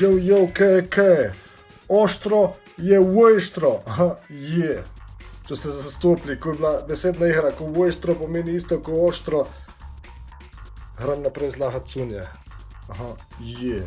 jo, jo, kaj, kaj. Oštro je vojštro, aha, je. Če ste zastopili, ko je bila besedna igra, ko vojštro pomeni isto kot oštro, gram naprej zlaha cunje. Aha, je.